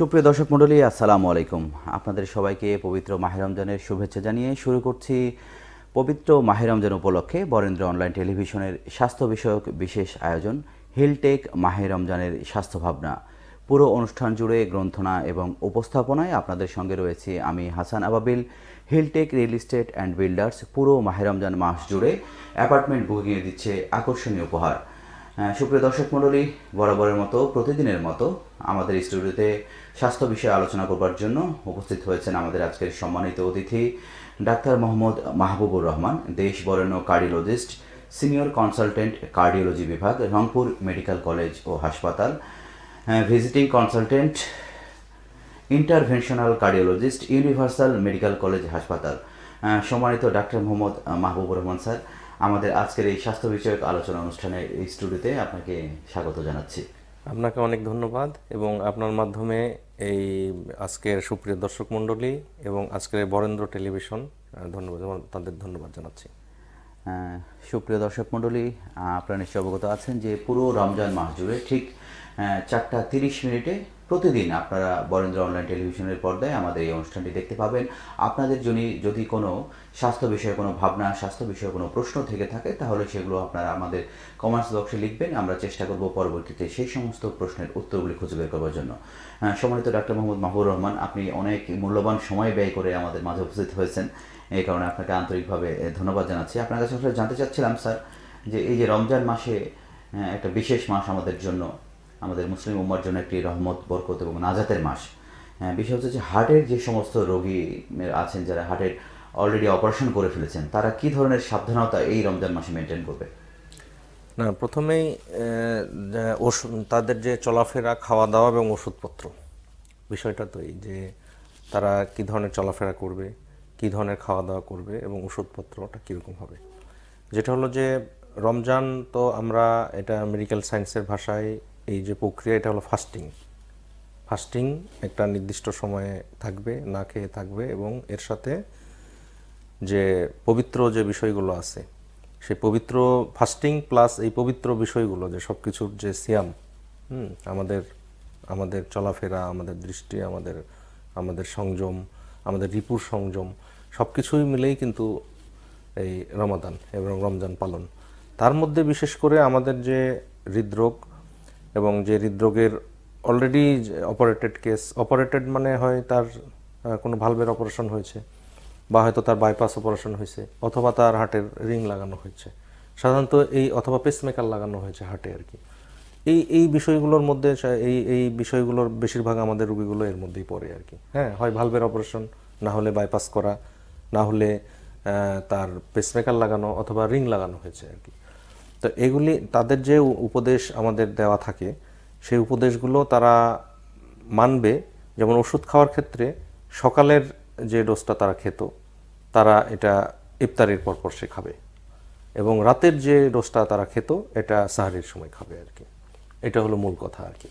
সুপ্রিয় দর্শক মণ্ডলী, আসসালামু আলাইকুম। আপনাদের সবাইকে পবিত্র মাহে রমজানের শুভেচ্ছা জানিয়ে শুরু করছি পবিত্র মাহে রমজান উপলক্ষে বরেন্দ্র অনলাইন টেলিভিশনের স্বাস্থ্য বিষয়ক বিশেষ আয়োজন, হিলটেক মাহে রমজানের স্বাস্থ্য ভাবনা। পুরো অনুষ্ঠান জুড়ে গ্রন্থনা এবং উপস্থাপনায় আপনাদের সঙ্গে রয়েছি আমি Hasan Ababil, Hilltech real estate and builders. পুরো মাহে রমজান মাস জুড়ে অ্যাপার্টমেন্ট বুকিংয়ে দিচ্ছে আকর্ষণীয় উপহার। সুপ্রিয় দর্শক মণ্ডলী, বরাবরের মতো, প্রতিদিনের মতো আমাদের স্টুডিওতে স্বাস্থ্য বিষয়ে আলোচনা করবার জন্য উপস্থিত হয়েছেন আমাদের আজকের সম্মানিত অতিথি, ডাক্তার মোহাম্মদ মাহবুবুর রহমান, দেশ বরেণ্য কার্ডিওলজিস্ট, সিনিয়র কনসালটেন্ট কার্ডিওলজি বিভাগ, রংপুর মেডিকেল কলেজ ও হাসপাতাল visiting consultant, interventional cardiologist, universal medical college হাসপাতাল। সম্মানিত ডাক্তার মোহাম্মদ মাহবুবুর রহমান স্যার, আমাদের আজকের এই স্বাস্থ্য বিষয়ক আলোচনা অনুষ্ঠানে এই স্টুডিওতে আপনাকে স্বাগত জানাচ্ছি। আপনাকে অনেক ধন্যবাদ এবং আপনার মাধ্যমে এই আজকের সুপ্রিয় দর্শক মণ্ডলী এবং আজকের বরেন্দ্র টেলিভিশন ধন্যবাদ তাদের ধন্যবাদ জানাচ্ছি। সুপ্রিয় দর্শক মণ্ডলী আপনারা নিশ্চয় অবগত আছেন যে পুরো রমজান মাস জুড়ে ঠিক চারটা তিরিশ মিনিটে প্রতিদিন আপনারা বরেন্দ্র অনলাইন টেলিভিশনের পর্দায় আমাদের এই অনুষ্ঠানটি দেখতে পাবেন। আপনাদের যদি যদি কোনো স্বাস্থ্য বিষয়ে কোনো ভাবনা, স্বাস্থ্য বিষয়ে কোনো প্রশ্ন থেকে থাকে, তাহলে সেগুলো আপনারা আমাদের কমেন্টস বক্সে লিখবেন। আমরা চেষ্টা করব পরবর্তীতে সেই সমস্ত প্রশ্নের উত্তরগুলি খুঁজে বের করবার জন্য। সম্মানিত ডাক্তার মোহাম্মদ মাহবুর রহমান, আপনি অনেক মূল্যবান সময় ব্যয় করে আমাদের মাঝে উপস্থিত হয়েছেন। এই কারণে আপনাকে আন্তরিকভাবে ধন্যবাদ জানাচ্ছি। আপনার কাছে আসলে জানতে চাচ্ছিলাম, স্যার, যে এই যে রমজান মাসে একটা বিশেষ মাস আমাদের জন্য আমাদের মুসলিম উম্মার জন্য একটি রহমত বরকত এবং নাজাতের মাস। হ্যাঁ, বিষয় হচ্ছে যে হার্টের যে সমস্ত রোগী আছেন যারা হার্টের অলরেডি অপারেশন করে ফেলেছেন তারা কি ধরনের সাবধানতা এই রমজান মাসে মেনটেন করবে? না প্রথমেই ওষুধ তাদের যে চলাফেরা খাওয়া দাওয়া এবং ওষুধপত্র। বিষয়টা তো এই যে তারা কি ধরনের চলাফেরা করবে কি ধরনের খাওয়া দাওয়া করবে এবং ওষুধপত্রটা কীরকম হবে। যেটা হলো যে রমজান তো আমরা এটা মেডিকেল সায়েন্সের ভাষায় এই যে প্রক্রিয়া, এটা হলো ফাস্টিং ফাস্টিং একটা নির্দিষ্ট সময়ে থাকবে, না খেয়ে থাকবে এবং এর সাথে যে পবিত্র যে বিষয়গুলো আছে, সেই পবিত্র ফাস্টিং প্লাস এই পবিত্র বিষয়গুলো, যে সব কিছুর যে সিয়াম হুম, আমাদের আমাদের চলাফেরা, আমাদের দৃষ্টি, আমাদের আমাদের সংযম, আমাদের রিপুর সংযম সব কিছুই মিলেই কিন্তু এই রমাদান এবং রমজান পালন। তার মধ্যে বিশেষ করে আমাদের যে হৃদরোগ এবং যে হৃদরোগের অলরেডি অপারেটেড কেস অপারেটেড মানে হয় তার কোনো ভালভের অপারেশন হয়েছে বা হয়তো তার বাইপাস অপারেশন হয়েছে অথবা তার হার্টের রিং লাগানো হয়েছে। সাধারণত এই অথবা পেসমেকার লাগানো হয়েছে হার্টে আর কি। এই এই বিষয়গুলোর মধ্যে এই এই বিষয়গুলোর বেশিরভাগ আমাদের রুগীগুলো এর মধ্যেই পড়ে আর কি। হ্যাঁ হয় ভালভের অপারেশন না হলে বাইপাস করা, না হলে তার পেসমেকার লাগানো অথবা রিং লাগানো হয়েছে আর কি। তো এগুলি তাদের যে উপদেশ আমাদের দেওয়া থাকে, সেই উপদেশগুলো তারা মানবে। যেমন ওষুধ খাওয়ার ক্ষেত্রে সকালের যে ডোজটা তারা খেত, তারা এটা ইফতারির পরপর সে খাবে। এবং রাতের যে ডোজটা তারা খেত, এটা সাহারির সময় খাবে আর কি। এটা হলো মূল কথা আর কি।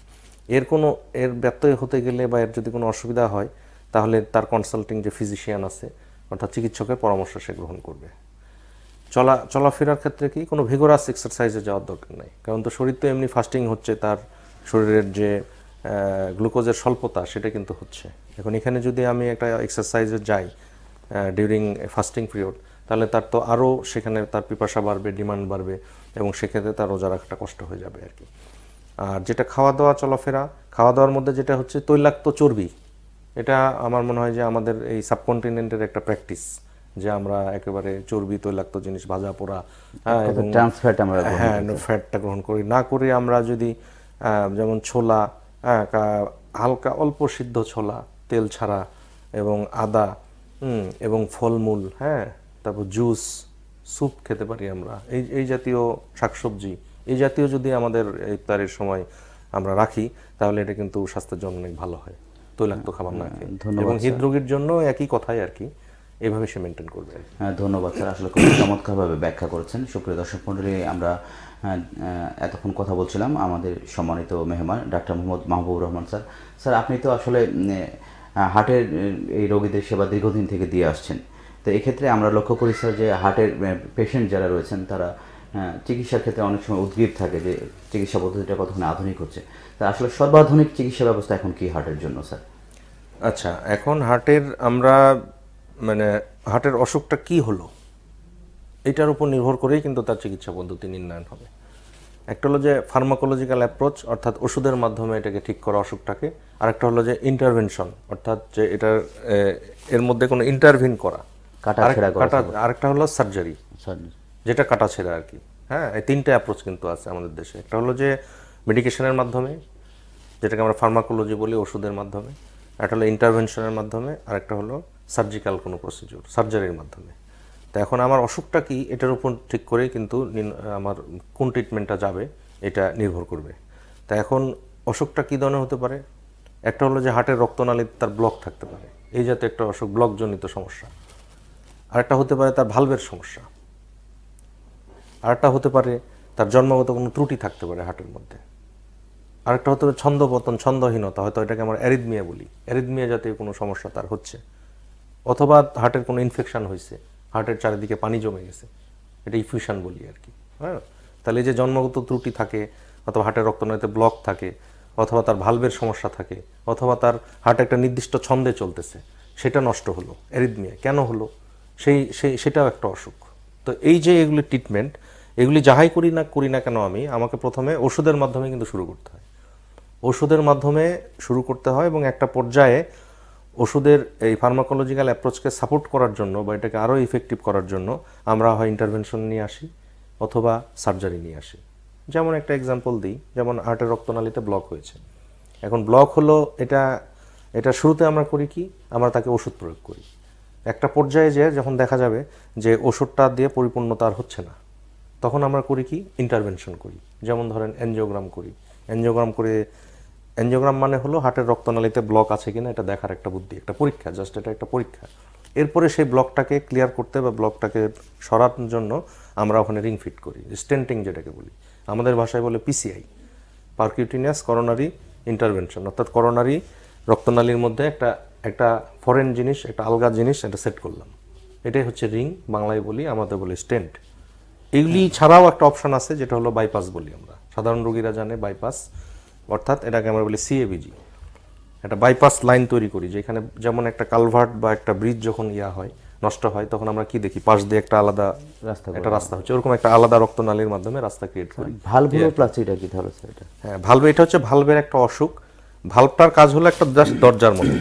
এর কোনো, এর ব্যত্যয় হতে গেলে বা এর যদি কোনো অসুবিধা হয়, তাহলে তার কনসাল্টিং যে ফিজিশিয়ান আছে, অর্থাৎ চিকিৎসকের পরামর্শ সে গ্রহণ করবে। চলা, চলাফেরার ক্ষেত্রে কি কোনো ভিগোরাস এক্সারসাইজে যাওয়ার দরকার নেই? কারণ তো শরীর তো এমনি ফাস্টিং হচ্ছে, তার শরীরের যে গ্লুকোজের স্বল্পতা সেটা কিন্তু হচ্ছে। এখন এখানে যদি আমি একটা এক্সারসাইজে যাই ডিউরিং ফাস্টিং পিরিয়ড তাহলে তার তো আরও সেখানে তার পিপাসা বাড়বে ডিমান্ড বাড়বে এবং সেক্ষেত্রে তার রোজা রাখাটা কষ্ট হয়ে যাবে আর কি। আর যেটা খাওয়া দাওয়া চলাফেরা খাওয়া দাওয়ার মধ্যে যেটা হচ্ছে তৈলাক্ত চর্বি, এটা আমার মনে হয় যে আমাদের এই সাবকন্টিনেন্টের একটা প্র্যাকটিস যে আমরা একেবারে চর্বি তৈলাক্ত জিনিস ভাজা পোড়া হ্যাঁ, ট্রান্সফ্যাট আমরা হ্যাঁ ফ্যাটটা গ্রহণ করি। না করে আমরা যদি যেমন ছোলা হ্যাঁ হালকা অল্প সিদ্ধ ছোলা তেল ছাড়া এবং আদা এবং ফলমূল হ্যাঁ তারপর জুস স্যুপ খেতে পারি আমরা। এই এই জাতীয় শাকসবজি এই জাতীয় যদি আমাদের ইফতারের সময় আমরা রাখি তাহলে এটা কিন্তু স্বাস্থ্যের জন্য অনেক ভালো হয়। তৈলাক্ত খাবার না খেয়ে। এবং হৃদরোগীর জন্য একই কথাই আর কি। এভাবে সে মেনটেন করবে। হ্যাঁ, ধন্যবাদ স্যার। আসলে খুব চমৎকারভাবে ব্যাখ্যা করেছেন। সুপ্রিয় দর্শক মণ্ডলী আমরা আহ, এতক্ষণ কথা বলছিলাম আমাদের সম্মানিত মেহমান ডাক্তার মোহাম্মদ মাহবুব রহমান স্যার। স্যার আপনি তো আসলে হার্টের এই রোগীদের সেবা দীর্ঘদিন থেকে দিয়ে আসছেন। তো এক্ষেত্রে আমরা লক্ষ্য করি স্যার যে হার্টের পেশেন্ট যারা রয়েছেন তারা হ্যাঁ, চিকিৎসার ক্ষেত্রে অনেক সময় উদ্গ্রীব থাকে যে চিকিৎসা পদ্ধতিটা কতক্ষণ আধুনিক হচ্ছে। তা আসলে সর্বাধুনিক চিকিৎসা ব্যবস্থা এখন কি হার্টের জন্য স্যার? আচ্ছা এখন হার্টের আমরা মানে হার্টের অসুখটা কি হলো? এটার উপর নির্ভর করেই কিন্তু তার চিকিৎসা পদ্ধতি নির্ণয়ন হবে। একটা হলো যে ফার্মাকোলজিক্যাল অ্যাপ্রোচ অর্থাৎ ওষুধের মাধ্যমে এটাকে ঠিক করা অসুখটাকে। আর একটা হলো যে ইন্টারভেনশন অর্থাৎ যে এটার এর মধ্যে কোনো ইন্টারভিন করা। কাটা আরেকটা হলো সার্জারি যেটা কাটা ছেঁড়া আর কি। হ্যাঁ এই তিনটে অ্যাপ্রোচ কিন্তু আছে আমাদের দেশে। একটা হলো যে মেডিকেশনের মাধ্যমে যেটাকে আমরা ফার্মাকোলজি বলি ওষুধের মাধ্যমে। একটা হলো ইন্টারভেনশনের মাধ্যমে আর একটা হলো সার্জিক্যাল কোনো প্রসিডিউর সার্জারির মাধ্যমে। তো এখন আমার অসুখটা কি, এটার উপর ঠিক করেই কিন্তু আমার কোন ট্রিটমেন্টটা যাবে, এটা নির্ভর করবে। তা এখন অসুখটা কী ধরনের হতে পারে? একটা হলো যে হার্টের রক্তনালীতে তার ব্লক থাকতে পারে। এই জাতীয় একটা অসুখ ব্লকজনিত সমস্যা। আরেকটা হতে পারে তার ভালভের সমস্যা। আরেকটা হতে পারে তার জন্মগত কোনো ত্রুটি থাকতে পারে হার্টের মধ্যে। আরেকটা হতে পারে ছন্দপতন, ছন্দহীনতা, হয়তো এটাকে আমরা অ্যারিদমিয়া বলি। অ্যারিদমিয়া জাতীয় কোনো সমস্যা তার হচ্ছে। অথবা হার্টের কোনো ইনফেকশন হয়েছে, হার্টের চারিদিকে পানি জমে গেছে, এটা ইফিউশন বলি আর কি হ্যাঁ? তাহলে যে জন্মগত ত্রুটি থাকে, অথবা হার্টের রক্তনালীতে ব্লক থাকে, অথবা তার ভালভের সমস্যা থাকে, অথবা তার হার্ট একটা নির্দিষ্ট ছন্দে চলতেছে, সেটা নষ্ট হলো অ্যারিদমিয়া কেন হলো? সেই সেই, সেটাও একটা অসুখ। তো এই যে এগুলি ট্রিটমেন্ট এগুলি যাহাই করি না করি না কেন আমি, আমাকে প্রথমে ওষুধের মাধ্যমে কিন্তু শুরু করতে হয়। ওষুধের মাধ্যমে শুরু করতে হয় এবং একটা পর্যায়ে ওষুধের এই ফার্মাকোলজিক্যাল অ্যাপ্রোচকে সাপোর্ট করার জন্য বা এটাকে আরও ইফেক্টিভ করার জন্য আমরা হয় ইন্টারভেনশন নিয়ে আসি অথবা সার্জারি নিয়ে আসি। যেমন একটা এক্সাম্পল দিই, যেমন হার্টের রক্তনালীতে ব্লক হয়েছে। এখন ব্লক হলো এটা এটা শুরুতে আমরা করি কি? আমরা তাকে ওষুধ প্রয়োগ করি। একটা পর্যায়ে যে যখন দেখা যাবে যে ওষুধটা দিয়ে পরিপূর্ণতা আর হচ্ছে না, তখন আমরা করি কি? ইন্টারভেনশন করি। যেমন ধরেন এনজিওগ্রাম করি। এনজিওগ্রাম করে এনজিওগ্রাম মানে হলো হার্টের রক্তনালীতে ব্লক আছে কিনা এটা দেখার একটা বুদ্ধি একটা পরীক্ষা জাস্ট এটা একটা পরীক্ষা। এরপরে সেই ব্লকটাকে ক্লিয়ার করতে বা ব্লকটাকে সরানোর জন্য আমরা ওখানে রিং ফিট করি স্টেন্টিং যেটাকে বলি। আমাদের ভাষায় বলে পিসিআই পারকিউটিনিয়াস করোনারি ইন্টারভেনশন অর্থাৎ করোনারি রক্তনালীর মধ্যে একটা একটা ফরেন জিনিস একটা আলগা জিনিস এটা সেট করলাম। এটাই হচ্ছে রিং বাংলায় বলি আমাদের বলি স্টেন্ট এগুলি ছাড়াও একটা অপশন আছে যেটা হলো বাইপাস বলি আমরা। সাধারণ রোগীরা জানে বাইপাস অর্থাৎ এটাকে আমরা বলি সিএবিজি একটা বাইপাস লাইন তৈরি করি যেখানে যেমন একটা কালভার্ট বা একটা ব্রিজ যখন ইয়া হয় নষ্ট হয় তখন আমরা কি দেখি? পাশ দিয়ে একটা আলাদা রাস্তা একটা রাস্তা হচ্ছে ওরকম একটা আলাদা রক্তনালীর মাধ্যমে রাস্তা ক্রিয়েট করি। ভালভুলোপ্লাস্টিটা কি তাহলে স্যার এটা? হ্যাঁ ভালভ এটা হচ্ছে ভালভের একটা অসুখ। ভালভটার কাজ হলো একটা জাস্ট দরজার মতো।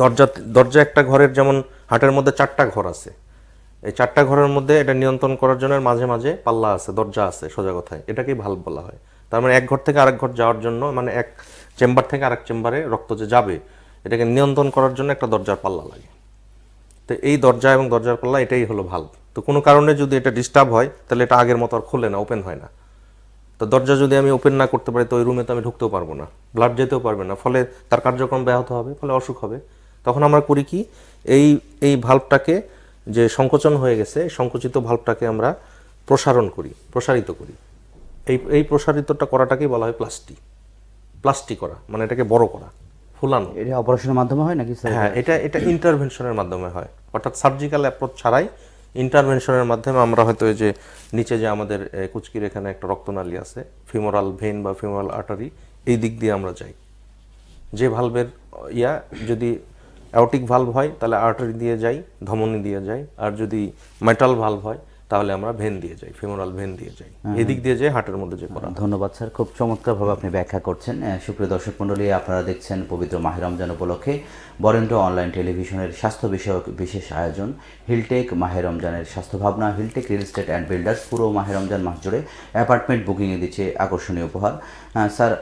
দরজা দরজা একটা ঘরের যেমন হাটের মধ্যে চারটা ঘর আছে। এই চারটা ঘরের মধ্যে এটা নিয়ন্ত্রণ করার জন্য মাঝে মাঝে পাল্লা আছে দরজা আছে সোজা কথায়। এটাকেই ভালভ বলা হয়। তার মানে এক ঘর থেকে আরেক ঘর যাওয়ার জন্য মানে এক চেম্বার থেকে আরেক চেম্বারে রক্ত যে যাবে, এটাকে নিয়ন্ত্রণ করার জন্য একটা দরজার পাল্লা লাগে। তো এই দরজা এবং দরজার পাল্লা এটাই হলো ভালভ তো কোনো কারণে যদি এটা ডিস্টার্ব হয়, তাহলে এটা আগের মতো আর খোলে না ওপেন হয় না। তো দরজা যদি আমি ওপেন না করতে পারি, তো ওই রুমে তো আমি ঢুকতেও পারব না ব্লাড যেতেও পারবে না। ফলে তার কার্যক্রম ব্যাহত হবে, ফলে অসুখ হবে। তখন আমরা করি কি, এই এই ভাল্বটাকে যে সংকোচন হয়ে গেছে, সংকুচিত ভাল্বটাকে আমরা প্রসারণ করি, প্রসারিত করি। এই এই প্রসারিতটা করাটাকেই বলা হয় প্লাস্টি প্লাস্টি করা মানে এটাকে বড় করা ফুলানো। এটা অপারেশনের মাধ্যমে হয় নাকি হ্যাঁ এটা এটা ইন্টারভেনশনের মাধ্যমে হয়। অর্থাৎ সার্জিক্যাল অ্যাপ্রোচ ছাড়াই ইন্টারভেনশনের মাধ্যমে আমরা হয়তো এই যে নিচে যে আমাদের কুচকির এখানে একটা রক্তনালী আছে ফিমোরাল ভেন বা ফিমোরাল আর্টারি এই দিক দিয়ে আমরা যাই। যে ভালভের ইয়া যদি অ্যাওটিক ভালভ হয় তাহলে আর্টারি দিয়ে যাই ধমনী দিয়ে যাই। আর যদি মেটাল ভালভ হয় তাহলে আমরা ভেন দিয়ে যাই ফিমোরাল ভেন দিয়ে যাই। এদিক দিয়ে যাই হার্টের মধ্যে যে করা। ধন্যবাদ স্যার খুব চমৎকারভাবে আপনি ব্যাখ্যা করছেন। সুপ্রিয় দর্শক মণ্ডলী আপনারা দেখছেন পবিত্র মাহের রমজান উপলক্ষে বরেন্দ্র অনলাইন টেলিভিশনের স্বাস্থ্য বিষয়ক বিশেষ আয়োজন। হিলটেক মাহের রমজানের স্বাস্থ্য ভাবনা Hilltech real estate and builders পুরো মাহের রমজান মাস জুড়ে অ্যাপার্টমেন্ট বুকিংয়ে দিচ্ছে আকর্ষণীয় উপহার। স্যার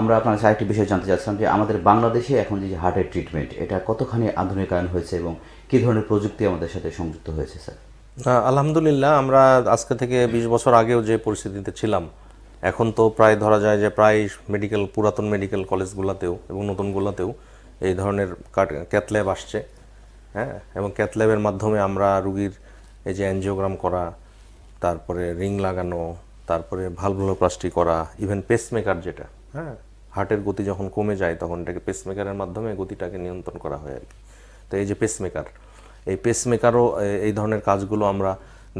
আমরা আপনার আরেকটি বিষয় জানতে চাচ্ছিলাম যে আমাদের বাংলাদেশে এখন যে হার্টের ট্রিটমেন্ট এটা কতখানি আধুনিকায়ন হয়েছে এবং কী ধরনের প্রযুক্তি আমাদের সাথে সংযুক্ত হয়েছে স্যার? আলহামদুলিল্লাহ, আমরা আজকে থেকে বিশ বছর আগেও যে পরিস্থিতিতে ছিলাম, এখন তো প্রায় ধরা যায় যে প্রায় মেডিকেল পুরাতন মেডিকেল কলেজগুলোতেও এবং নতুনগুলোতেও এই ধরনের ক্যাথ ল্যাব আসছে হ্যাঁ? এবং ক্যাথ ল্যাবের মাধ্যমে আমরা রুগীর এই যে অ্যানজিওগ্রাম করা, তারপরে রিং লাগানো, তারপরে ভালভুলোপ্লাস্টি করা ইভেন পেসমেকার যেটা হ্যাঁ? হার্টের গতি যখন কমে যায়, তখন এটাকে পেসমেকারের মাধ্যমে গতিটাকে নিয়ন্ত্রণ করা হয় আর কি। তো এই যে পেসমেকার এই পেসমেকারও এই ধরনের কাজগুলো আমরা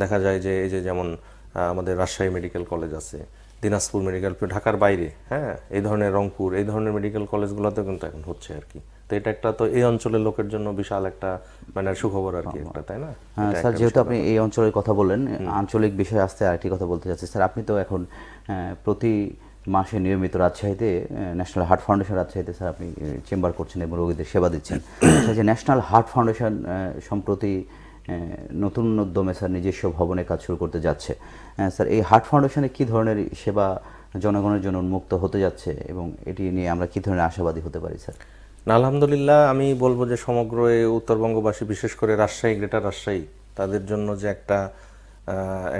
দেখা যায় যে এই যে যেমন আমাদের রাজশাহী মেডিকেল কলেজ আছে দিনাজপুর মেডিকেল ঢাকার বাইরে হ্যাঁ এই ধরনের রংপুর এই ধরনের মেডিকেল কলেজগুলোতেও কিন্তু এখন হচ্ছে আর কি। তো এটা একটা তো এই অঞ্চলের লোকের জন্য বিশাল একটা মানে সুখবর আর কি একটা তাই না? হ্যাঁ, স্যার যেহেতু আপনি এই অঞ্চলের কথা বললেন আঞ্চলিক বিষয়ে আসতে আরেকটি কথা বলতে চাচ্ছি। স্যার আপনি তো এখন প্রতি মাসে নিয়মিত রাজশাহীতে ন্যাশনাল হার্ট ফাউন্ডেশন রাজশাহীতে স্যার আপনি চেম্বার করছেন এবং রোগীদের সেবা দিচ্ছেন। যে ন্যাশনাল হার্ট ফাউন্ডেশন সম্প্রতি নতুন উদ্যমে স্যার নিজস্ব ভবনে কাজ শুরু করতে যাচ্ছে। স্যার, এই হার্ট ফাউন্ডেশনে কি ধরনের সেবা জনগণের জন্য উন্মুক্ত হতে যাচ্ছে এবং এটি নিয়ে আমরা কি ধরনের আশাবাদী হতে পারি স্যার? না, আলহামদুলিল্লাহ, আমি বলব যে সমগ্র উত্তরবঙ্গবাসী, বিশেষ করে রাজশাহী গ্রেটার রাজশাহী তাদের জন্য যে একটা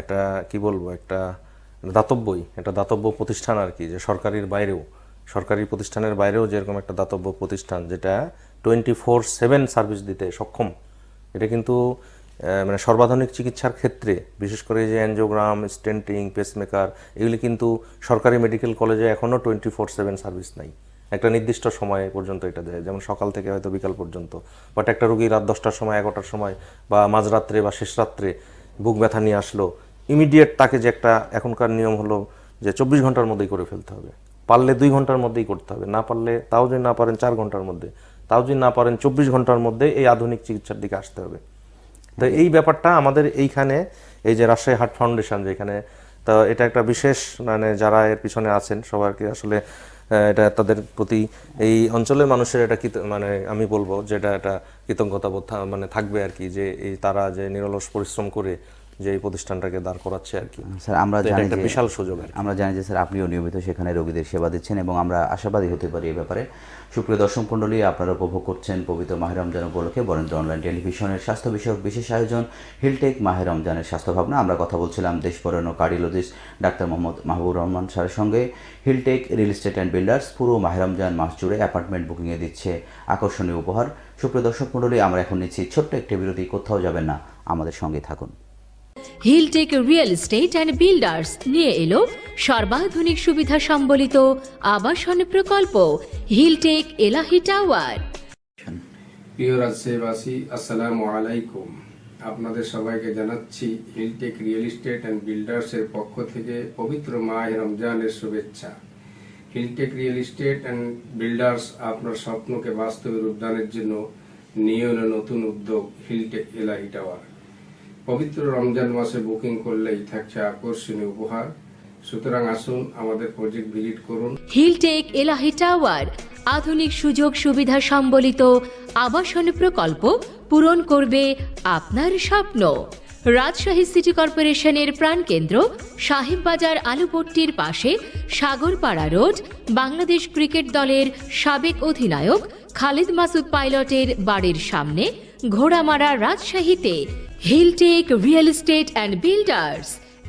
একটা, কি বলব, একটা দাতব্যই, একটা দাতব্য প্রতিষ্ঠান আর কি, যে সরকারির বাইরেও, সরকারি প্রতিষ্ঠানের বাইরেও যেরকম একটা দাতব্য প্রতিষ্ঠান যেটা টোয়েন্টি ফোর সেভেন সার্ভিস দিতে সক্ষম, এটা কিন্তু মানে সর্বাধুনিক চিকিৎসার ক্ষেত্রে, বিশেষ করে যে অ্যানজিওগ্রাম স্টেন্টিং পেসমেকার এগুলি কিন্তু সরকারি মেডিকেল কলেজে এখনও টোয়েন্টি ফোর সেভেন সার্ভিস নাই। একটা নির্দিষ্ট সময় পর্যন্ত এটা দেয়, যেমন সকাল থেকে হয়তো বিকাল পর্যন্ত বাট একটা রুগী রাত দশটার সময়, এগারোটার সময়, বা মাঝরাত্রে বা শেষ রাত্রে বুক ব্যথা নিয়ে আসলো ইমিডিয়েট তাকে যে একটা এখনকার নিয়ম হলো যে চব্বিশ ঘণ্টার মধ্যেই করে ফেলতে হবে। পারলে দুই ঘণ্টার মধ্যেই করতে হবে, না পারলে তাও যদি না পারেন চার ঘণ্টার মধ্যে, তাও যদি না পারেন চব্বিশ ঘণ্টার মধ্যে এই আধুনিক চিকিৎসার দিকে আসতে হবে। তো এই ব্যাপারটা আমাদের এইখানে, এই যে রাজশাহী হার্ট ফাউন্ডেশন যেখানে, তো এটা একটা বিশেষ মানে যারা এর পিছনে আছেন, সবাইকে আসলে এটা তাদের প্রতি এই অঞ্চলের মানুষের এটা মানে আমি বলব যেটা একটা কৃতজ্ঞতা মানে থাকবে আর কি, যে এই তারা যে নিরলস পরিশ্রম করে যে এই প্রতিষ্ঠানটাকে দাঁড় করাচ্ছে আর কি। স্যার আমরা জানি একটা বিশাল সুযোগ আর আমরা জানি যে স্যার আপনিও নিয়মিত সেখানে রোগীদের সেবা দিচ্ছেন এবং আমরা আশাবাদী হতে পারি এই ব্যাপারে। সুপ্রিয় দর্শক মণ্ডলী আপনারা উপভোগ করছেন পবিত্র মাহের রমজান উপলক্ষে বরেন্দ্র অনলাইন টেলিভিশনের স্বাস্থ্য বিষয়ক বিশেষ আয়োজন হিলটেক মাহের রমজানের স্বাস্থ্য ভাবনা আমরা কথা বলছিলাম দেশপরানো কার্ডিওলজিস্ট ডাক্তার মোহাম্মদ মাহবুব রহমান স্যারের সঙ্গে। Hilltech real estate and builders পুরো মাহের রমজান মাস জুড়ে অ্যাপার্টমেন্ট বুকিংয়ে দিচ্ছে আকর্ষণীয় উপহার। সুপ্রিয় দর্শক মণ্ডলী আমরা এখন নিচ্ছি ছোট্ট একটি বিরতি কোথাও যাবেন না আমাদের সঙ্গে থাকুন। Hilltech real estate and builders নিয়ে এলো। সর্বাধুনিক সুবিধা সম্বলিত আবাসন প্রকল্প। হিলটেক এলাহি টাওয়ার প্রিয় রাজশাহীবাসী আসসালামু আলাইকুম। আপনাদের সবাইকে জানাচ্ছি হিলটেক রিয়েল এস্টেট অ্যান্ড বিল্ডার্সের পক্ষ থেকে পবিত্র মাহ রমজানের শুভেচ্ছা। Hilltech real estate and builders আপনার স্বপ্নকে বাস্তবে রূপদানের জন্য নিয়ে নতুন উদ্যোগ। হিলটেক এলাহি টাওয়ার পবিত্র রমজান মাসে বুকিং করলেই থাকছে আকর্ষণীয় উপহার। সুতরাং আসুন আমাদের প্রজেক্ট ভিজিট করুন। হিলটেক এলাহি টাওয়ার, আধুনিক সুযোগ সুবিধা সম্বলিত আবাসন প্রকল্প পূরণ করবে আপনার স্বপ্ন। রাজশাহী সিটি কর্পোরেশনের প্রাণকেন্দ্র সাহেববাজার আলুপট্টির পাশে সাগরপাড়া রোড, বাংলাদেশ ক্রিকেট দলের সাবেক অধিনায়ক খালিদ মাসুদ পাইলটের বাড়ির সামনে ঘোড়ামারা রাজশাহীতে Hilltech real estate and builders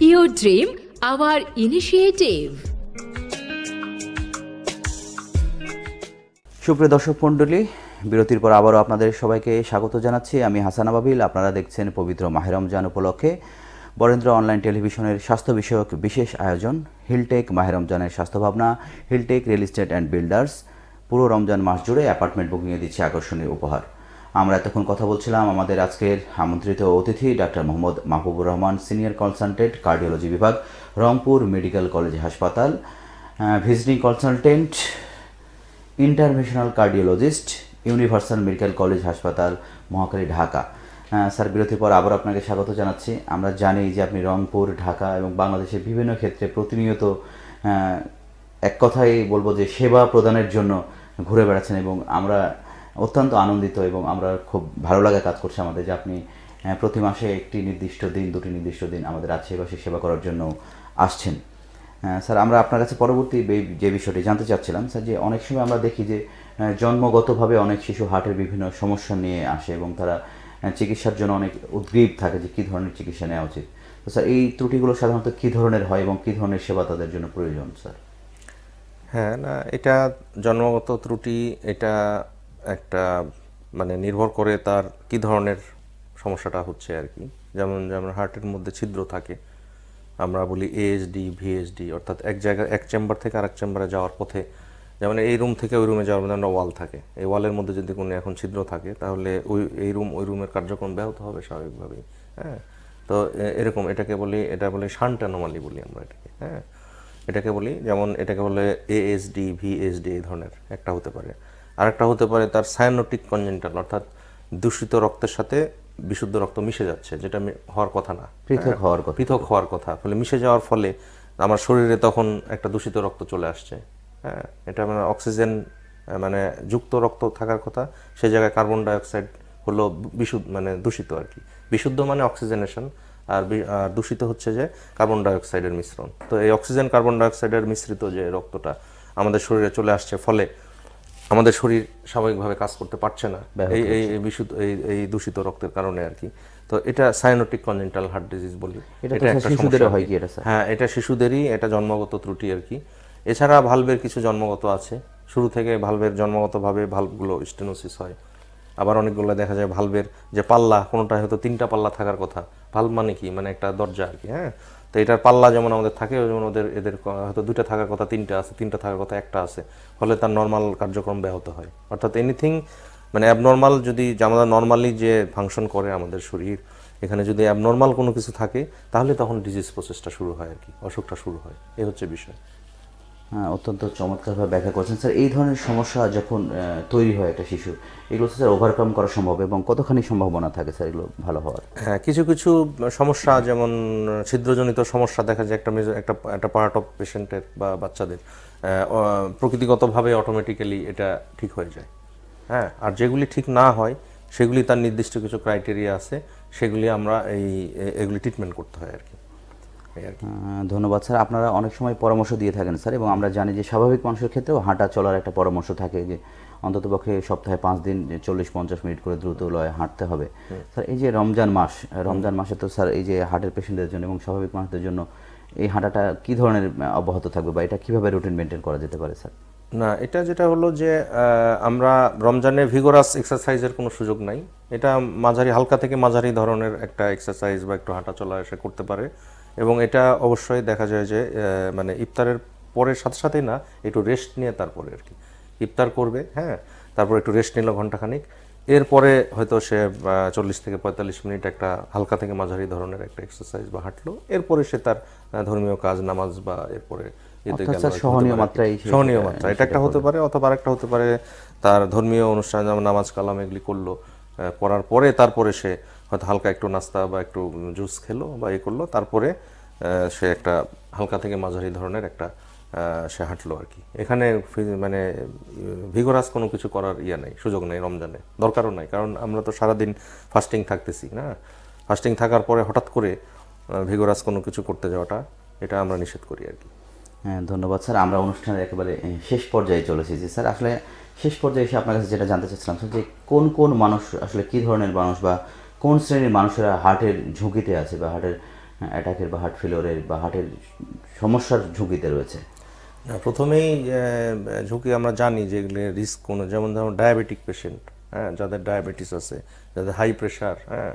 your dream our initiative সুপ্রিয় দর্শক মণ্ডলী, বিরতির পর আবারও আপনাদের সবাইকে স্বাগত জানাচ্ছি। আমি হাসান আবাবিল, আপনারা দেখছেন পবিত্র মাহেরমজান উপলক্ষে বরেন্দ্র অনলাইন টেলিভিশনের স্বাস্থ্য বিষয়ক বিশেষ আয়োজন হিলটেক মাহের রমজানের স্বাস্থ্য ভাবনা Hilltech real estate and builders পুরো রমজান মাস জুড়ে অ্যাপার্টমেন্ট বুকিংয়ে দিচ্ছে আকর্ষণীয় উপহার। আমরা এতক্ষণ কথা বলছিলাম আমাদের আজকের আমন্ত্রিত অতিথি doctor Mohammad Mahbubur Rahman, senior consultant, cardiology বিভাগ, রংপুর মেডিকেল কলেজ হাসপাতাল visiting consultant interventional cardiologist, universal medical college হাসপাতাল, মহাকালী ঢাকা। স্যার, বিরতির পর আবার আপনাকে স্বাগত জানাচ্ছি। আমরা জানি যে আপনি রংপুর, ঢাকা এবং বাংলাদেশের বিভিন্ন ক্ষেত্রে প্রতিনিয়ত এক কথাই বলব যে সেবা প্রদানের জন্য ঘুরে বেড়াচ্ছেন এবং আমরা অত্যন্ত আনন্দিত এবং আমরা খুব ভালো লাগা কাজ করছে আমাদের যে আপনি প্রতি মাসে একটি নির্দিষ্ট দিন, দুটি নির্দিষ্ট দিন আমাদের রাজশাহীবাসী সেবা করার জন্য আসছেন। স্যার, আমরা আপনার কাছে পরবর্তী যে বিষয়টি জানতে চাচ্ছিলাম, স্যার, যে অনেক সময় আমরা দেখি যে জন্মগতভাবে অনেক শিশু হার্টের বিভিন্ন সমস্যা নিয়ে আসে এবং তারা চিকিৎসার জন্য অনেক উদ্গ্রীব থাকে যে কী ধরনের চিকিৎসা নেওয়া উচিত। তো স্যার, এই ত্রুটিগুলো সাধারণত কী ধরনের হয় এবং কী ধরনের সেবা তাদের জন্য প্রয়োজন, স্যার? হ্যাঁ না, এটা জন্মগত ত্রুটি, এটা একটা মানে নির্ভর করে তার কি ধরনের সমস্যাটা হচ্ছে আর কি। যেমন যেমন হার্টের মধ্যে ছিদ্র থাকে, আমরা বলি এএসডি ভিএসডি অর্থাৎ এক জায়গায়, এক চেম্বার থেকে আরেক চেম্বারে যাওয়ার পথে, যেমন এই রুম থেকে ওই রুমে যাওয়ার মধ্যে একটা ওয়াল থাকে। এই ওয়ালের মধ্যে যদি কোনো এখন ছিদ্র থাকে, তাহলে ওই, এই রুম, ওই রুমের কার্যক্রম ব্যাহত হবে স্বাভাবিকভাবেই হ্যাঁ? তো এরকম এটাকে বলি, এটা বলি শান্ট অ্যানোমালি বলি আমরা এটাকে হ্যাঁ? এটাকে বলি, যেমন এটাকে বলে এএসডি ভিএসডি এই ধরনের একটা হতে পারে। আরেকটা হতে পারে তার সায়ানোটিক কনজেন্টাল অর্থাৎ দূষিত রক্তের সাথে বিশুদ্ধ রক্ত মিশে যাচ্ছে যেটা হওয়ার কথা না। পৃথক হওয়ার কথা। পৃথক হওয়ার কথা ফলে মিশে যাওয়ার ফলে আমার শরীরে তখন একটা দূষিত রক্ত চলে আসছে। হ্যাঁ এটা মানে অক্সিজেন মানে যুক্ত রক্ত থাকার কথা সেই জায়গায় কার্বন ডাইঅক্সাইড হলো বিশুদ্ধ মানে দূষিত আর কি। বিশুদ্ধ মানে অক্সিজেনেশন আর আর দূষিত হচ্ছে যে কার্বন ডাইঅক্সাইডের মিশ্রণ। তো এই অক্সিজেন কার্বন ডাইঅক্সাইডের মিশ্রিত যে রক্তটা আমাদের শরীরে চলে আসছে ফলে আমাদের শরীর স্বাভাবিকভাবে কাজ করতে পারছে না। এই এই বিশুদ্ধ এই এই দূষিত রক্তের কারণে আর কি। তো এটা সাইনোটিক কনজেন্টাল হার্ট ডিজিজ বলি। এটা হয় কি। এটা হ্যাঁ এটা শিশুদেরই এটা জন্মগত ত্রুটি আর কি। এছাড়া ভালভের কিছু জন্মগত আছে। শুরু থেকে ভালভের জন্মগতভাবে ভালভগুলো স্টেনোসিস হয়। আবার অনেকগুলো দেখা যায় ভালভের যে পাল্লা কোনোটা হয়তো তিনটা পাল্লা থাকার কথা। ভালভ মানে কি? মানে একটা দরজা আর কি হ্যাঁ? তো এটার পাল্লা যেমন আমাদের থাকে যেমন ওদের, এদের হয়তো দুইটা থাকার কথা, তিনটা আছে, তিনটা থাকার কথা একটা আছে। ফলে তার নর্মাল কার্যক্রম ব্যাহত হয়। অর্থাৎ এনিথিং মানে অ্যাবনর্মাল যদি আমাদের নর্মালি যে ফাংশন করে আমাদের শরীর, এখানে যদি অ্যাবনর্মাল কোনো কিছু থাকে, তাহলে তখন ডিজিজ প্রসেসটা শুরু হয় আর কি, অসুখটা শুরু হয়। এ হচ্ছে বিষয়। অত্যন্ত চমৎকারভাবে ব্যাখ্যা করেছেন। স্যার, এই ধরনের সমস্যা যখন তৈরি হয় একটা শিশু এগুলো স্যার ওভারকাম করা সম্ভব এবং কতখানি সম্ভাবনা থাকে স্যার এগুলো ভালো হওয়ার? হ্যাঁ কিছু কিছু সমস্যা যেমন ছিদ্রজনিত সমস্যা দেখা যায়, একটা একটা একটা পার্ট অফ পেশেন্টের বা বাচ্চাদের প্রকৃতিগতভাবে অটোমেটিক্যালি এটা ঠিক হয়ে যায়। হ্যাঁ আর যেগুলি ঠিক না হয়, সেগুলি তার নির্দিষ্ট কিছু ক্রাইটেরিয়া আছে, সেগুলি আমরা এই এগুলি ট্রিটমেন্ট করতে হয় আর কি। ধন্যবাদ স্যার। আপনারা অনেক সময় পরামর্শ দিয়ে থাকেন স্যার এবং আমরা জানি যে স্বাভাবিক মানুষের ক্ষেত্রেও হাঁটা চলার একটা পরামর্শ থাকে যে অন্ততপক্ষে সপ্তাহে পাঁচ দিন চল্লিশ পঞ্চাশ মিনিট করে দ্রুত লয়ে হাঁটতে হবে। স্যার এই যে রমজান মাস রমজান মাসে তো স্যার এই যে হার্টের পেশেন্টদের জন্য এবং স্বাভাবিক মানুষদের জন্য এই হাঁটাটা কি ধরনের অব্যাহত থাকবে বা এটা কীভাবে রুটিন মেনটেন করা যেতে পারে স্যার? না এটা যেটা হলো যে আমরা রমজানে ভিগোরাস এক্সারসাইজের কোনো সুযোগ নাই। এটা মাঝারি হালকা থেকে মাঝারি ধরনের একটা এক্সারসাইজ বা একটু হাঁটা চলা এসে করতে পারে। এবং এটা অবশ্যই দেখা যায় যে মানে ইফতারের পরের সাথে সাথেই না একটু রেস্ট নিয়ে তারপরে আর কি। ইফতার করবে হ্যাঁ তারপর একটু রেস্ট নিল ঘন্টাখানিক এরপরে হয়তো সে চল্লিশ থেকে পঁয়তাল্লিশ মিনিট একটা হালকা থেকে মাঝারি ধরনের একটা এক্সারসাইজ বা হাঁটলো। এরপরে সে তার ধর্মীয় কাজ নামাজ বা এরপরে সহনীয় মাত্রা এটা একটা হতে পারে অথবা আরেকটা হতে পারে তার ধর্মীয় অনুষ্ঠান যেমন নামাজ কালাম এগুলি করল করার পরে তারপরে সে হয়তো হালকা একটু নাস্তা বা একটু জুস খেলো বা এ করল, তারপরে সে একটা হালকা থেকে মাঝারি ধরনের একটা সে হাঁটলো আর কি। এখানে মানে ভিগোরাস কোনো কিছু করার ইয়ে নেই, সুযোগ নেই রমজানে, দরকারও নাই, কারণ আমরা তো সারাদিন ফাস্টিং থাকতেছি, না? ফাস্টিং থাকার পরে হঠাৎ করে ভিগোরাস কোনো কিছু করতে যাওয়াটা, এটা আমরা নিষেধ করি আর কি। হ্যাঁ ধন্যবাদ স্যার। আমরা অনুষ্ঠানের একেবারে শেষ পর্যায়ে চলে এসেছি স্যার। আসলে শেষ পর্যায়ে এসে আপনার কাছে যেটা জানতে চাচ্ছিলাম যে কোন কোন মানুষ, আসলে কি ধরনের মানুষ বা কোন শ্রেণির মানুষেরা হার্টের ঝুঁকিতে আছে বা হার্টের অ্যাটাকের বা হার্ট ফেলিওরের বা হার্টের সমস্যার ঝুঁকিতে রয়েছে? প্রথমেই ঝুঁকি আমরা জানি যে রিস্ক কোনো যেমন ধরুন ডায়াবেটিক পেশেন্ট হ্যাঁ যাদের ডায়াবেটিস আছে যাদের হাই প্রেশার হ্যাঁ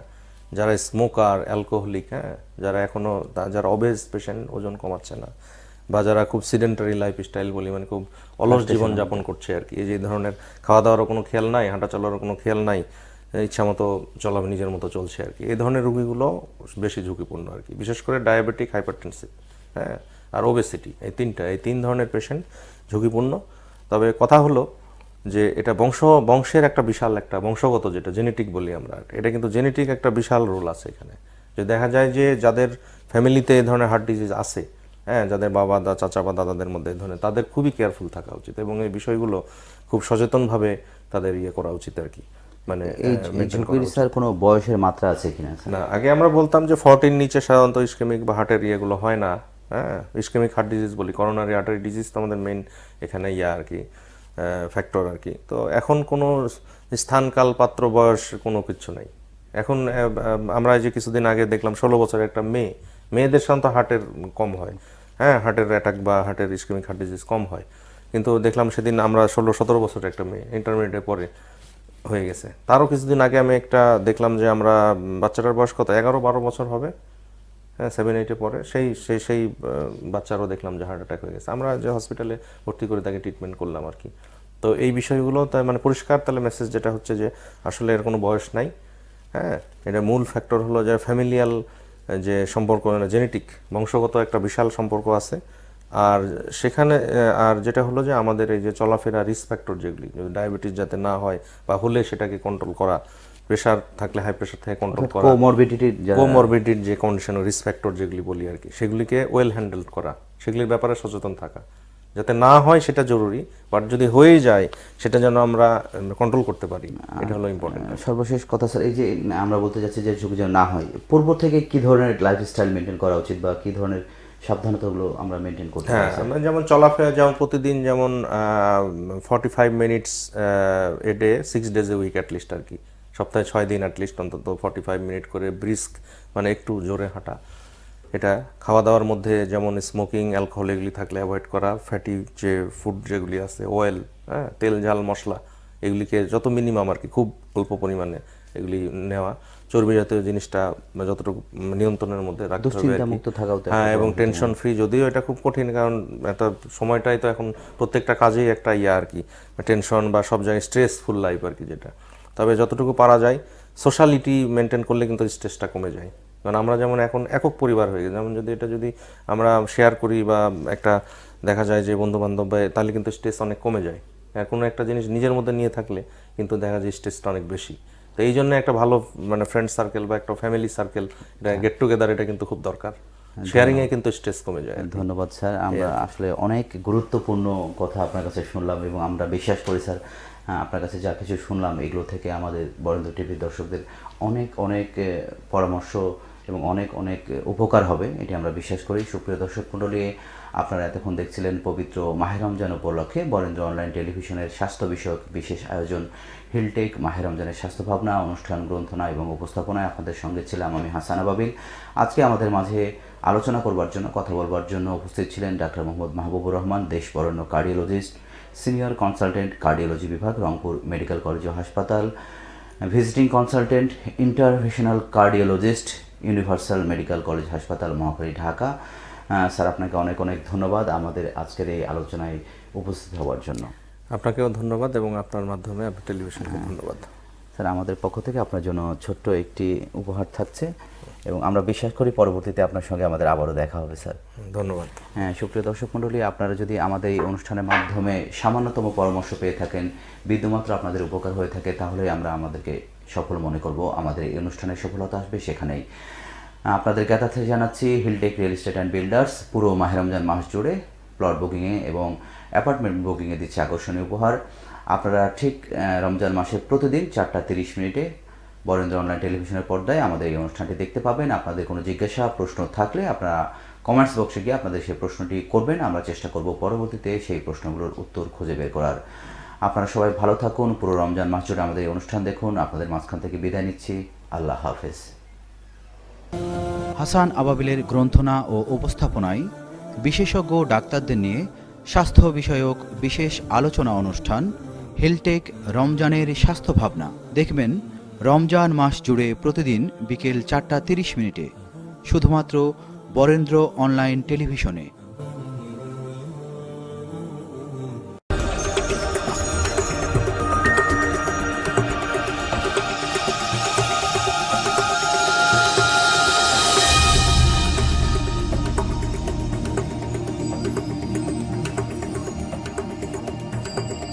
যারা স্মোকার অ্যালকোহলিক হ্যাঁ যারা এখনও যারা অবেজ পেশেন্ট ওজন কমাচ্ছে না বা যারা খুব সিডেন্টারি লাইফ স্টাইল বলি মানে খুব অলস জীবন যাপন করছে আর কি এই যে ধরনের খাওয়া দাওয়ারও কোনো খেয়াল নাই হাঁটা চলারও কোনো খেয়াল নাই ইচ্ছা মতো চলা নিজের মতো চলছে আর কি। এই ধরনের রুগীগুলো বেশি ঝুঁকিপূর্ণ আর কি। বিশেষ করে ডায়াবেটিক, হাইপারটেনসিভ হ্যাঁ আর ওবেসিটি, এই তিনটা, এই তিন ধরনের পেশেন্ট ঝুঁকিপূর্ণ। তবে কথা হলো যে এটা বংশ, বংশের একটা বিশাল একটা, বংশগত যেটা, জেনেটিক বলি আমরা এটা কিন্তু জেনেটিক একটা বিশাল রোল আছে এখানে। যে দেখা যায় যে যাদের ফ্যামিলিতে এই ধরনের হার্ট ডিজিজ আছে হ্যাঁ যাদের বাবা দা, চাচা বা দাদাদের মধ্যে এই ধরনের, তাদের খুবই কেয়ারফুল থাকা উচিত এবং এই বিষয়গুলো খুব সচেতনভাবে তাদের ইয়ে করা উচিত আর কি। মানে স্যার কোনো বয়সের মাত্রা আছে কিনা না আগে আমরা বলতাম যে ফর্টির নিচে সাধারণত ইস্কেমিক বা হার্টের ইয়েগুলো হয় না হ্যাঁ? ইস্কেমিক হার্ট ডিজিজ বলি করোনারি আর্টারি ডিজিজ তো আমাদের মেইন এখানে ইয়া আর কি ফ্যাক্টর আর কি। তো এখন কোনো স্থান কাল পাত্র বয়স কোনো কিছু নাই। এখন আমরা এই যে কিছুদিন আগে দেখলাম ষোলো বছরের একটা মেয়ে মেয়েদের সাধারণত হার্টের কম হয় হ্যাঁ? হার্টের অ্যাটাক বা হার্টের ইস্কেমিক হার্ট ডিজিজ কম হয়। কিন্তু দেখলাম সেদিন আমরা ষোলো সতেরো বছরের একটা মেয়ে ইন্টারমিডিয়েটে পরে হয়ে গেছে। তারও কিছুদিন আগে আমি একটা দেখলাম যে আমরা বাচ্চাটার বয়স কত? এগারো, বারো বছর হবে। হ্যাঁ সেভেন এইটে পরে সেই সেই সেই বাচ্চারও দেখলাম যে হার্ট অ্যাটাক হয়ে গেছে। আমরা যে হসপিটালে ভর্তি করে তাকে ট্রিটমেন্ট করলাম আর কি। তো এই বিষয়গুলো তাই মানে পরিষ্কার তাহলে মেসেজ যেটা হচ্ছে যে আসলে এর কোনো বয়স নাই। হ্যাঁ এটা মূল ফ্যাক্টর হলো যে ফ্যামিলিয়াল যে সম্পর্ক জেনেটিক বংশগত একটা বিশাল সম্পর্ক আছে। আর সেখানে আর যেটা হলো যে আমাদের এই যে চলাফেরা রিস্ক ফ্যাক্টর যেগুলি ডায়াবেটিস যাতে না হয় বা হলে সেটাকে কন্ট্রোল করা প্রেশার থাকলে হাই প্রেশার থেকে কন্ট্রোল করা কোমরবিডিটির কোমরবিডির যে কন্ডিশন রিস্ক ফ্যাক্টর যেগুলি বলি আর কি সেগুলিকে ওয়েল হ্যান্ডেল করা সেগুলির ব্যাপারে সচেতন থাকা। যাতে না হয় সেটা জরুরি বাট যদি হয়ে যায় সেটা যেন আমরা কন্ট্রোল করতে পারি এটা হলো ইম্পর্টেন্ট সর্বশেষ কথা স্যার এই যে আমরা বলতে যাচ্ছি যে ঝুঁকি যেন না হয় পূর্ব থেকে কি ধরনের লাইফস্টাইল মেনটেন করা উচিত বা কি ধরনের সাবধানতাগুলো আমরা মেনটেন করতে হ্যাঁ আমরা যেমন চলাফেরা যেমন প্রতিদিন যেমন forty five minutes a day six days a week at least আর কি। সপ্তাহে ছয় দিন অ্যাটলিস্ট অন্তত ফর্টি ফাইভ মিনিট করে ব্রিস্ক মানে একটু জোরে হাঁটা। এটা খাওয়া দাওয়ার মধ্যে যেমন স্মোকিং অ্যালকোহল এগুলি থাকলে অ্যাভয়েড করা ফ্যাটি যে ফুড যেগুলি আছে অয়েল হ্যাঁ তেল ঝাল মশলা এগুলিকে যত মিনিমাম আর কি খুব অল্প পরিমাণে এগুলি নেওয়া। চর্বি জাতীয় জিনিসটা যতটুকু নিয়ন্ত্রণের মধ্যে রাখতে হবে হ্যাঁ এবং টেনশন ফ্রি যদিও এটা খুব কঠিন কারণ একটা সময়টাই তো এখন প্রত্যেকটা কাজেই একটা ইয়া আর কি টেনশন বা সব জায়গায় স্ট্রেসফুল লাইফ আর কি যেটা। তবে যতটুকু পারা যায় সোশ্যালিটি মেনটেন করলে কিন্তু স্ট্রেসটা কমে যায়। কারণ আমরা যেমন এখন একক পরিবার হয়ে গেছে যেমন যদি এটা যদি আমরা শেয়ার করি বা একটা দেখা যায় যে বন্ধু বান্ধব তাহলে কিন্তু স্ট্রেস অনেক কমে যায়। আর কোনো একটা জিনিস নিজের মধ্যে নিয়ে থাকলে কিন্তু দেখা যায় স্ট্রেসটা অনেক বেশি। তো এই জন্য একটা ভালো মানে ফ্রেন্ড সার্কেল বা একটা ফ্যামিলি সার্কেল এটা গেট টুগেদার এটা কিন্তু খুব দরকার। শেয়ারিং এ কিন্তু স্ট্রেস কমে যায় ধন্যবাদ স্যার। আমরা আসলে অনেক গুরুত্বপূর্ণ কথা আপনার কাছে শুনলাম এবং আমরা বিশ্বাস করি স্যার। হ্যাঁ, আপনার কাছে যা কিছু শুনলাম এগুলো থেকে আমাদের বরেন্দ্র টিভির দর্শকদের অনেক অনেক পরামর্শ এবং অনেক অনেক উপকার হবে, এটি আমরা বিশ্বাস করি। সুপ্রিয় দর্শক মণ্ডলী, আপনারা এতক্ষণ দেখছিলেন পবিত্র মাহের রমজান উপলক্ষে বরেন্দ্র অনলাইন টেলিভিশনের স্বাস্থ্য বিষয়ক বিশেষ আয়োজন হিলটেক মাহের রমজানের স্বাস্থ্য ভাবনা, অনুষ্ঠান গ্রন্থনা এবং উপস্থাপনায় আপনাদের সঙ্গে ছিলাম আমি হাসানা বাবিল আজকে আমাদের মাঝে আলোচনা করবার জন্য, কথা বলবার জন্য উপস্থিত ছিলেন ডাক্তার মোহাম্মদ মাহবুবুর রহমান দেশ বরেণ্য কার্ডিওলজিস্ট, সিনিয়র কনসালটেন্ট কার্ডিওলজি বিভাগ, রংপুর মেডিকেল কলেজ ও হাসপাতাল, visiting consultant interventional cardiologist universal medical college হাসপাতাল মহাখালী ঢাকা। স্যার আপনাকে অনেক অনেক ধন্যবাদ আমাদের আজকের এই আলোচনায় উপস্থিত হওয়ার জন্য। আপনাকেও ধন্যবাদ এবং আপনার মাধ্যমে আপনার টেলিভিশনকে ধন্যবাদ। স্যার আমাদের পক্ষ থেকে আপনার জন্য ছোট্ট একটি উপহার থাকছে এবং আমরা বিশ্বাস করি পরবর্তীতে আপনার সঙ্গে আমাদের আবারও দেখা হবে স্যার। ধন্যবাদ। হ্যাঁ সুপ্রিয় দর্শক মণ্ডলী আপনারা যদি আমাদের এই অনুষ্ঠানের মাধ্যমে সামান্যতম পরামর্শ পেয়ে থাকেন বিন্দুমাত্র আপনাদের উপকার হয়ে থাকে তাহলে আমরা আমাদেরকে সফল মনে করব। আমাদের এই অনুষ্ঠানের সফলতা আসবে সেখানেই। আপনাদের জ্ঞাতার্থে জানাচ্ছি Hilltech real estate and builders পুরো মাহেরমজান মাস জুড়ে প্লট বুকিংয়ে এবং অ্যাপার্টমেন্ট বুকিংয়ে দিচ্ছে আকর্ষণীয় উপহার। আপনারা ঠিক রমজান মাসের প্রতিদিন চারটা তিরিশ মিনিটে বরেন্দ্র অনলাইন টেলিভিশনের পর্দায় আমাদের এই অনুষ্ঠানটি দেখতে পাবেন। আপনাদের কোনো জিজ্ঞাসা, প্রশ্ন থাকলে আপনারা কমেন্টস বক্সে গিয়ে আপনাদের সেই প্রশ্নটি করবেন। আমরা চেষ্টা করব পরবর্তীতে সেই প্রশ্নগুলোর উত্তর খুঁজে বের করার। আপনারা সবাই ভালো থাকুন। পুরো রমজান মাস জুড়ে আমাদের এই অনুষ্ঠান দেখুন। আপনাদের মাঝখান থেকে বিদায় নিচ্ছি। আল্লাহ হাফেজ। হাসান আবাবিলের গ্রন্থনা ও উপস্থাপনায় বিশেষজ্ঞ ডাক্তারদের নিয়ে স্বাস্থ্য বিষয়ক বিশেষ আলোচনা অনুষ্ঠান হেলটেক রমজানের স্বাস্থ্য ভাবনা। দেখবেন, রমজান মাস জুড়ে প্রতিদিন বিকেল চারটা তিরিশ মিনিটে। শুধুমাত্র বরেন্দ্র অনলাইন টেলিভিশনে।